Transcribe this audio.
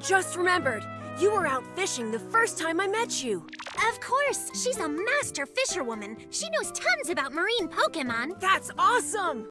just remembered. You were out fishing the first time I met you. Of course, she's a master fisherwoman. She knows tons about marine Pokemon. That's awesome!